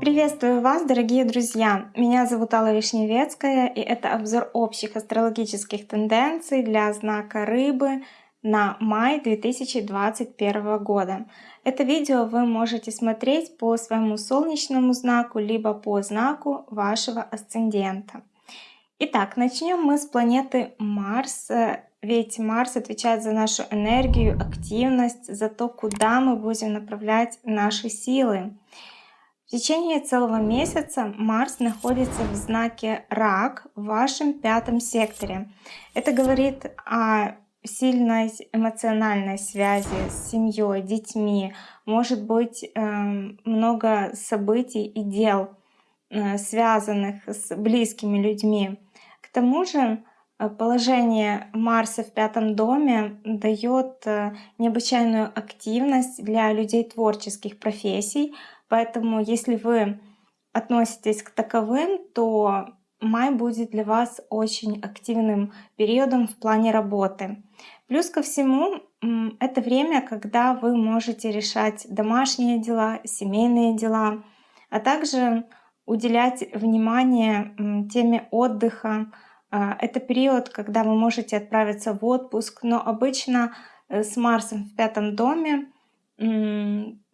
Приветствую вас, дорогие друзья! Меня зовут Алла Вишневецкая, и это обзор общих астрологических тенденций для знака Рыбы на май 2021 года. Это видео вы можете смотреть по своему солнечному знаку, либо по знаку вашего асцендента. Итак, начнем мы с планеты Марс. Ведь Марс отвечает за нашу энергию, активность, за то, куда мы будем направлять наши силы. В течение целого месяца Марс находится в знаке Рак в вашем пятом секторе. Это говорит о сильной эмоциональной связи с семьей, детьми. Может быть э, много событий и дел, э, связанных с близкими людьми. К тому же положение Марса в пятом доме дает э, необычайную активность для людей творческих профессий, Поэтому если вы относитесь к таковым, то май будет для вас очень активным периодом в плане работы. Плюс ко всему, это время, когда вы можете решать домашние дела, семейные дела, а также уделять внимание теме отдыха. А, это период, когда вы можете отправиться в отпуск, но обычно э, с Марсом в пятом доме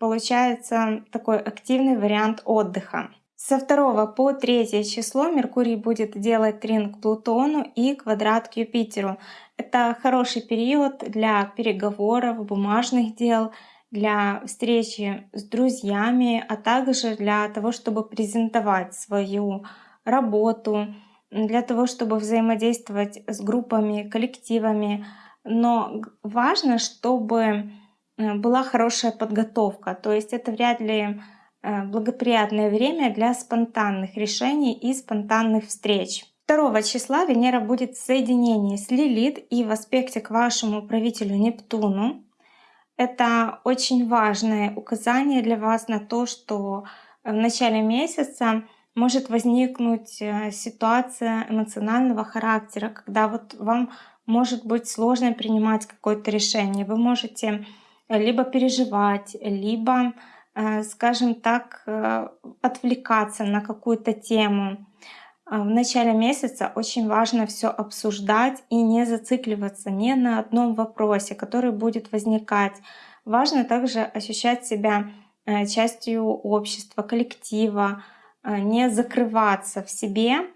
получается такой активный вариант отдыха. Со 2 по 3 число Меркурий будет делать трин к Плутону и квадрат к Юпитеру. Это хороший период для переговоров, бумажных дел, для встречи с друзьями, а также для того, чтобы презентовать свою работу, для того, чтобы взаимодействовать с группами, коллективами. Но важно, чтобы Э, была хорошая подготовка. То есть это вряд ли э, благоприятное время для спонтанных решений и спонтанных встреч. 2 числа Венера будет в соединении с Лилит и в аспекте к вашему правителю Нептуну. Это очень важное указание для вас на то, что в начале месяца может возникнуть э, ситуация эмоционального характера, когда вот вам может быть сложно принимать какое-то решение. Вы можете либо переживать, либо, э, скажем так, э, отвлекаться на какую-то тему. В начале месяца очень важно все обсуждать и не зацикливаться ни на одном вопросе, который будет возникать. Важно также ощущать себя э, частью общества, коллектива, не закрываться в себе,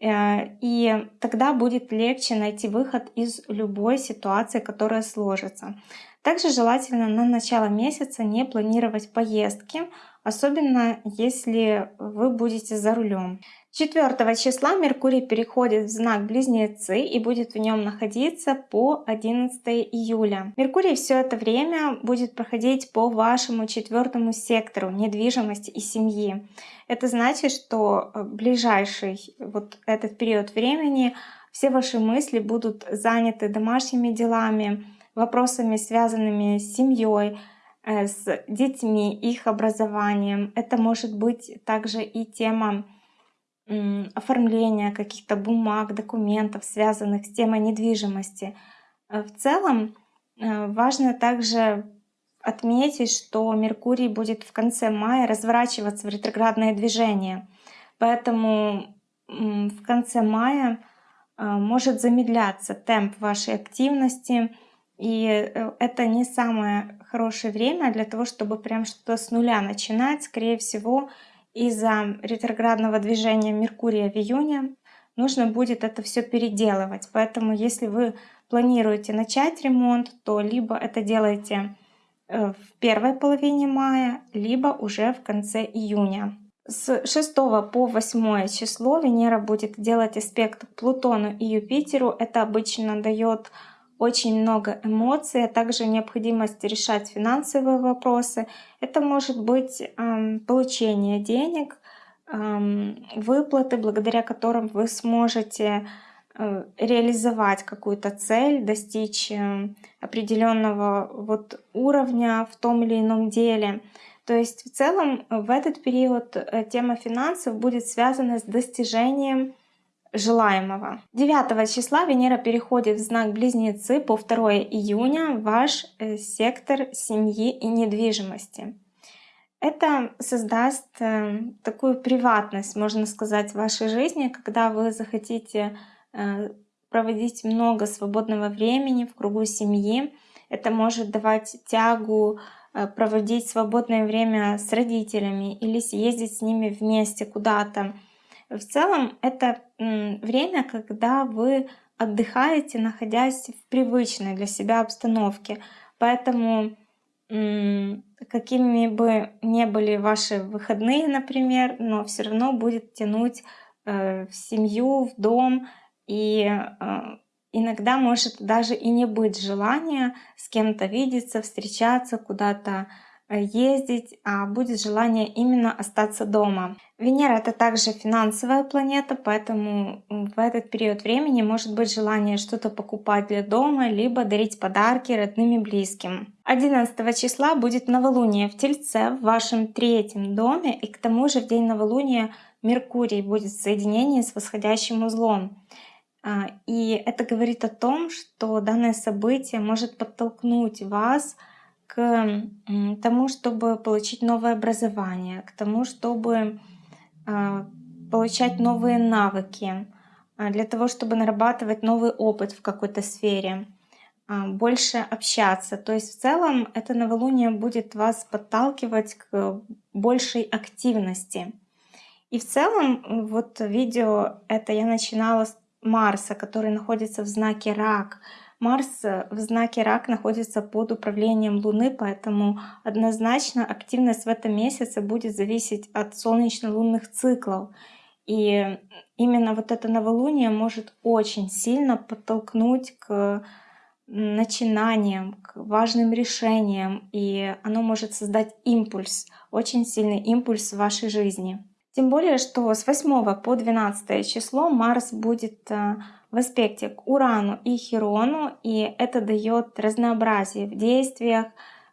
и тогда будет легче найти выход из любой ситуации, которая сложится. Также желательно на начало месяца не планировать поездки, особенно если вы будете за рулем. 4 числа Меркурий переходит в знак Близнецы и будет в нем находиться по 11 июля. Меркурий все это время будет проходить по вашему четвертому сектору недвижимости и семьи. Это значит, что э, ближайший вот этот период времени все ваши мысли будут заняты домашними делами, вопросами, связанными с семьей, э, с детьми, их образованием. Это может быть также и тема оформления каких-то бумаг, документов, связанных с темой недвижимости. Э, в целом важно также отметить, что Меркурий будет в конце мая разворачиваться в ретроградное движение. Поэтому в конце мая может замедляться темп вашей активности, и э, это не самое хорошее время для того, чтобы прям что-то с нуля начинать. Скорее всего, из-за ретроградного движения Меркурия в июне нужно будет это все переделывать. Поэтому если вы планируете начать ремонт, то либо это делайте э, в первой половине мая, либо уже в конце июня. С 6 по 8 число Венера будет делать аспект Плутону и Юпитеру. Это обычно дает очень много эмоций, а также необходимость решать финансовые вопросы. Это может быть э, получение денег, э, выплаты, благодаря которым вы сможете э, реализовать какую-то цель, достичь э, определенного вот уровня в том или ином деле. То есть в целом в этот период э, тема финансов будет связана с достижением желаемого. 9 числа Венера переходит в знак Близнецы по 2 июня ваш э, сектор семьи и недвижимости. Это создаст э, такую приватность, можно сказать, в вашей жизни, когда вы захотите э, проводить много свободного времени в кругу семьи. Это может давать тягу проводить свободное время с родителями или съездить с ними вместе куда-то в целом это время, когда вы отдыхаете, находясь в привычной для себя обстановке. Поэтому какими бы ни были ваши выходные, например, но все равно будет тянуть э, в семью, в дом. И э, иногда может даже и не быть желания с кем-то видеться, встречаться, куда-то Э, ездить, а будет желание именно остаться дома. Венера это также финансовая планета, поэтому в этот период времени может быть желание что-то покупать для дома, либо дарить подарки родным и близким. 11 числа будет новолуние в Тельце в вашем третьем доме, и к тому же в день новолуния Меркурий будет в соединении с восходящим узлом. А, и это говорит о том, что данное событие может подтолкнуть вас к тому, чтобы получить новое образование, к тому, чтобы а, получать новые навыки, а, для того, чтобы нарабатывать новый опыт в какой-то сфере, больше общаться. То есть в целом это новолуние будет вас подталкивать к большей активности. И в целом вот видео это я начинала с Марса, который находится в знаке Рак, Марс э, в знаке Рак находится под управлением Луны, поэтому однозначно активность в этом месяце будет зависеть от солнечно-лунных циклов. И именно вот это новолуние может очень сильно подтолкнуть к начинаниям, к важным решениям, и оно может создать импульс, очень сильный импульс в вашей жизни. Тем более, что с 8 по 12 число Марс будет э, в аспекте к Урану и Хирону, и это дает разнообразие в действиях,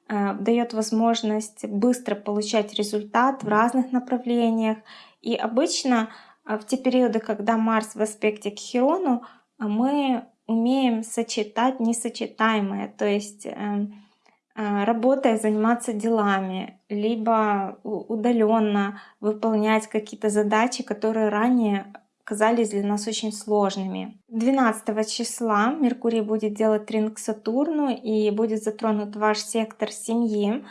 э, дает возможность быстро получать результат в разных направлениях. И обычно э, в те периоды, когда Марс в аспекте к Хирону, мы умеем сочетать несочетаемое, то есть э, работая заниматься делами, либо удаленно выполнять какие-то задачи, которые ранее казались для нас очень сложными. 12 числа Меркурий будет делать трин к Сатурну и будет затронут ваш сектор семьи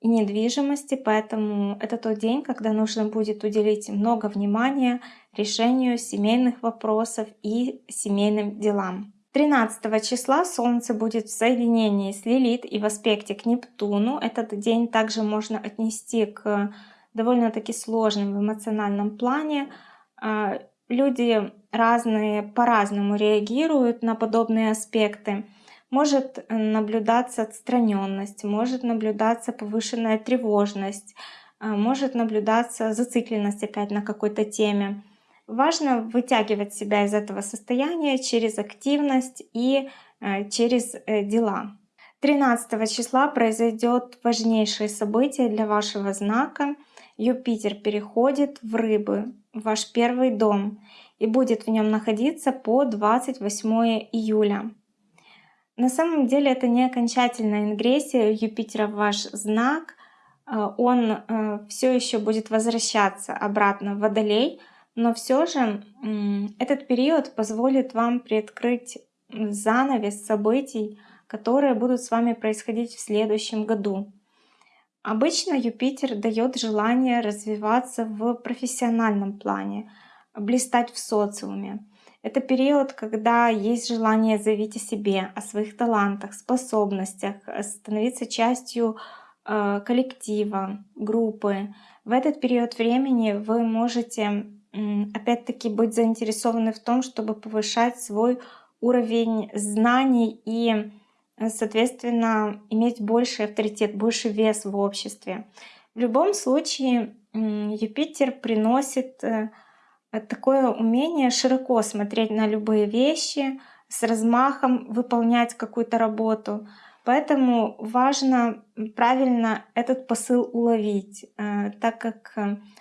и недвижимости, поэтому это тот день, когда нужно будет уделить много внимания решению семейных вопросов и семейным делам. 13 числа Солнце будет в соединении с Лилит и в аспекте к Нептуну. Этот день также можно отнести к довольно-таки сложным в эмоциональном плане а, люди разные по-разному реагируют на подобные аспекты. Может наблюдаться отстраненность, может наблюдаться повышенная тревожность, а, может наблюдаться зацикленность опять на какой-то теме. Важно вытягивать себя из этого состояния через активность и э, через э, дела. 13 числа произойдет важнейшее событие для вашего знака. Юпитер переходит в рыбы ваш первый дом и будет в нем находиться по 28 июля. На самом деле это не окончательная ингрессия Юпитера в ваш знак. Э, он все еще будет возвращаться обратно в Водолей, но все же этот период позволит вам приоткрыть занавес событий, которые будут с вами происходить в следующем году. Обычно Юпитер дает желание развиваться в профессиональном плане, блистать в социуме. Это период, когда есть желание заявить о себе, о своих талантах, способностях, становиться частью э, коллектива, группы. В этот период времени вы можете опять-таки быть заинтересованы в том, чтобы повышать свой уровень знаний и Э, соответственно, иметь больший авторитет, больше вес в обществе. В любом случае, Юпитер приносит э, такое умение широко смотреть на любые вещи, с размахом выполнять какую-то работу. Поэтому важно правильно этот посыл уловить, э, так как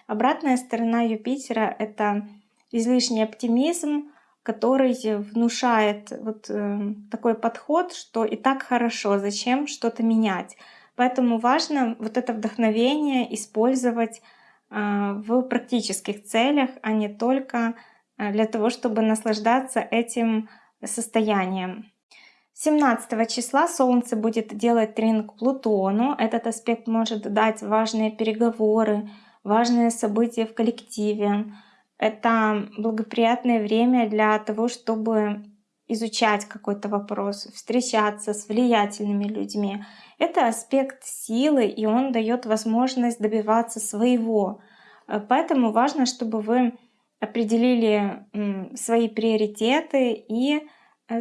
обратная сторона Юпитера — это излишний оптимизм, который внушает вот э, такой подход, что и так хорошо, зачем что-то менять. Поэтому важно вот это вдохновение использовать э, в практических целях, а не только э, для того, чтобы наслаждаться этим состоянием. 17 числа Солнце будет делать трин Плутону. Этот аспект может дать важные переговоры, важные события в коллективе, это благоприятное время для того, чтобы изучать какой-то вопрос, встречаться с влиятельными людьми. Это аспект силы, и он дает возможность добиваться своего. Э, поэтому важно, чтобы вы определили свои приоритеты и,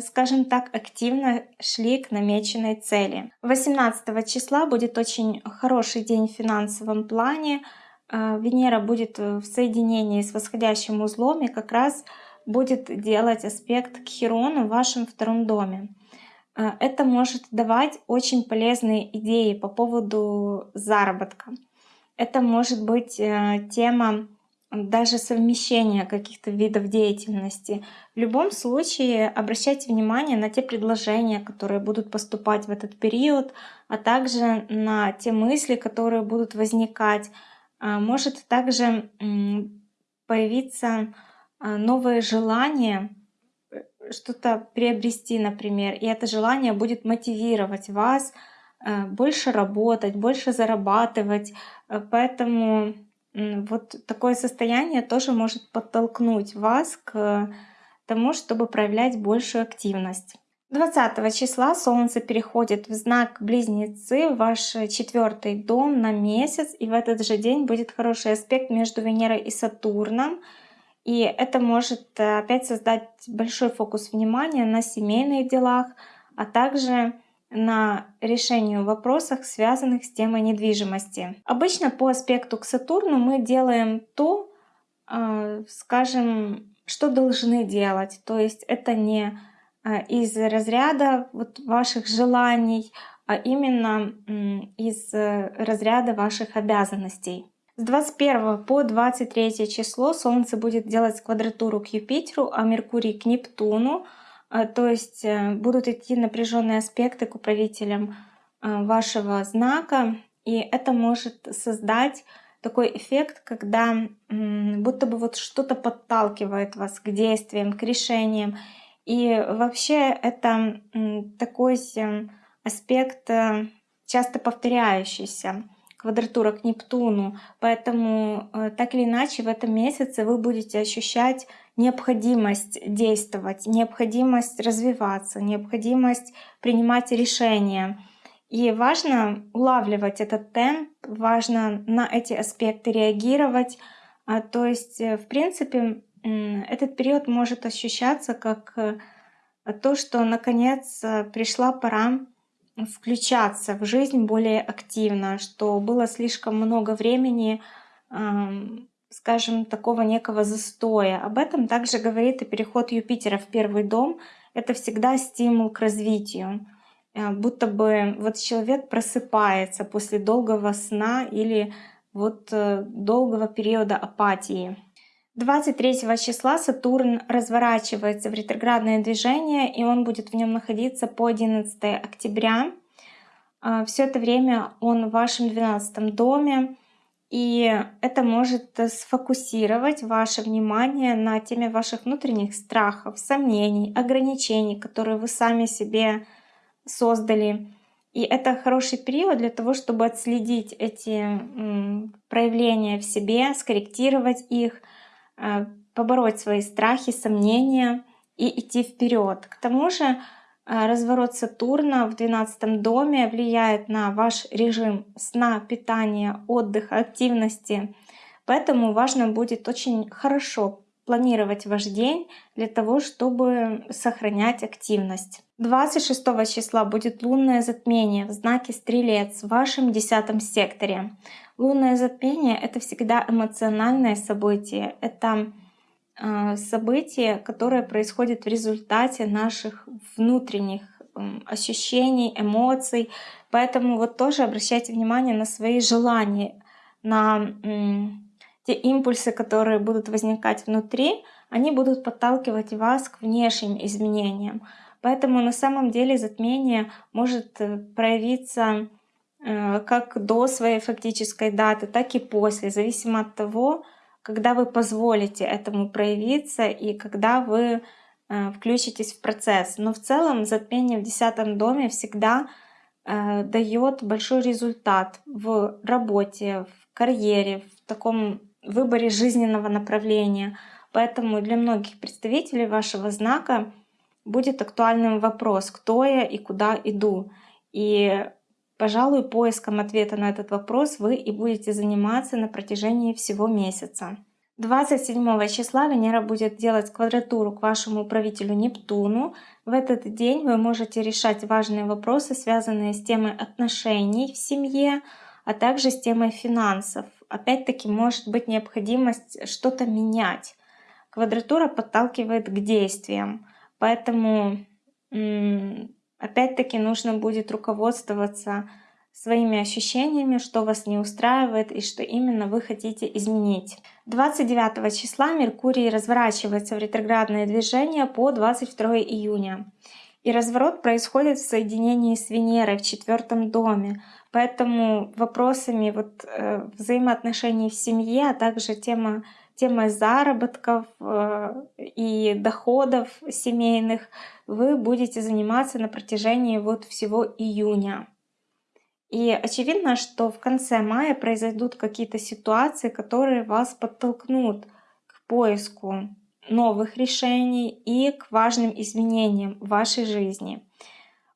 скажем так, активно шли к намеченной цели. 18 числа будет очень хороший день в финансовом плане. А, Венера будет э, в соединении с восходящим узлом и как раз будет делать аспект к Хирону в вашем втором доме. А, это может давать очень полезные идеи по поводу заработка. Это может быть э, тема даже совмещения каких-то видов деятельности. В любом случае обращайте внимание на те предложения, которые будут поступать в этот период, а также на те мысли, которые будут возникать а, может также появиться а, новое желание э, что-то приобрести, например, и это желание будет мотивировать вас а, больше работать, больше зарабатывать. Поэтому вот такое состояние тоже может подтолкнуть вас к тому, чтобы проявлять большую активность. 20 числа Солнце переходит в знак Близнецы, ваш четвертый дом на месяц, и в этот же день будет хороший аспект между Венерой и Сатурном. И это может э, опять создать большой фокус внимания на семейных делах, а также на решении вопросов, связанных с темой недвижимости. Обычно по аспекту к Сатурну мы делаем то, э, скажем, что должны делать. То есть это не а, из разряда вот ваших желаний, а именно из э, разряда ваших обязанностей. С 21 по 23 число Солнце будет делать квадратуру к Юпитеру, а Меркурий к Нептуну. А, то есть э, будут идти напряженные аспекты к управителям э, вашего знака. И это может создать такой эффект, когда будто бы вот что-то подталкивает вас к действиям, к решениям. И вообще это такой аспект э, часто повторяющийся, квадратура к Нептуну. Поэтому так или иначе в этом месяце вы будете ощущать необходимость действовать, необходимость развиваться, необходимость принимать решения. И важно улавливать этот темп, важно на эти аспекты реагировать. А, то есть, э, в принципе, этот период может ощущаться как э, то, что наконец э, пришла пора включаться в жизнь более активно, что было слишком много времени, скажем, такого некого застоя. Об этом также говорит и переход Юпитера в первый дом. Это всегда стимул к развитию. Э, будто бы вот человек просыпается после долгого сна или вот долгого периода апатии. 23 числа Сатурн разворачивается в ретроградное движение, и он будет в нем находиться по 11 октября. А, Все это время он в вашем 12 доме, и это может сфокусировать ваше внимание на теме ваших внутренних страхов, сомнений, ограничений, которые вы сами себе создали. И это хороший период для того, чтобы отследить эти проявления в себе, скорректировать их — Э, побороть свои страхи, сомнения и идти вперед. К тому же э, разворот Сатурна в 12 доме влияет на ваш режим сна, питания, отдыха, активности. Поэтому важно будет очень хорошо планировать ваш день для того, чтобы сохранять активность. 26 числа будет лунное затмение в знаке Стрелец в вашем десятом секторе. Лунное затмение — это всегда эмоциональное событие. Это событие, которое происходит в результате наших внутренних ощущений, эмоций. Поэтому вот тоже обращайте внимание на свои желания, на те импульсы, которые будут возникать внутри, они будут подталкивать вас к внешним изменениям. Поэтому на самом деле затмение может э, проявиться э, как до своей фактической даты, так и после, зависимо от того, когда вы позволите этому проявиться и когда вы э, включитесь в процесс. Но в целом затмение в десятом доме всегда дает большой результат в работе, в карьере, в таком выборе жизненного направления. Поэтому для многих представителей вашего знака будет актуальным вопрос, кто я и куда иду. И, пожалуй, поиском ответа на этот вопрос вы и будете заниматься на протяжении всего месяца. 27 числа Венера будет делать квадратуру к вашему управителю Нептуну. В этот день вы можете решать важные вопросы, связанные с темой отношений в семье, а также с темой финансов. Опять-таки может быть необходимость что-то менять. Квадратура подталкивает к действиям. Поэтому опять-таки нужно будет руководствоваться своими ощущениями, что вас не устраивает и что именно вы хотите изменить. 29 числа Меркурий разворачивается в ретроградное движение по 22 июня. И разворот происходит в соединении с Венерой в четвертом доме. Поэтому вопросами вот, э, взаимоотношений в семье, а также тема темой заработков э, и доходов семейных вы будете заниматься на протяжении вот всего июня. И очевидно, что в конце мая произойдут какие-то ситуации, которые вас подтолкнут к поиску новых решений и к важным изменениям в вашей жизни.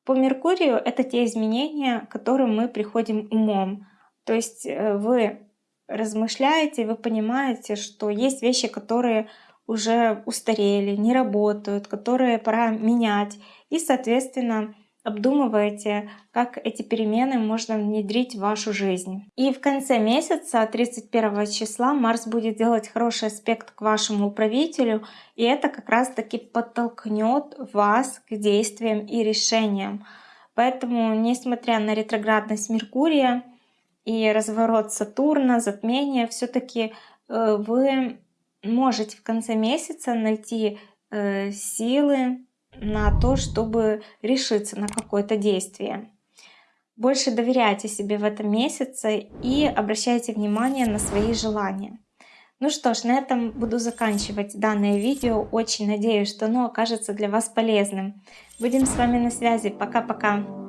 По Меркурию это те изменения, к которым мы приходим умом. То есть э, вы размышляете, вы понимаете, что есть вещи, которые уже устарели, не работают, которые пора менять. И, соответственно, обдумываете, как эти перемены можно внедрить в вашу жизнь. И в конце месяца, 31 числа, Марс будет делать хороший аспект к вашему управителю, и это как раз-таки подтолкнет вас к действиям и решениям. Поэтому, несмотря на ретроградность Меркурия, и разворот Сатурна, затмение, все-таки э, вы можете в конце месяца найти э, силы на то, чтобы решиться на какое-то действие. Больше доверяйте себе в этом месяце и обращайте внимание на свои желания. Ну что ж, на этом буду заканчивать данное видео. Очень надеюсь, что оно окажется для вас полезным. Будем с вами на связи. Пока-пока.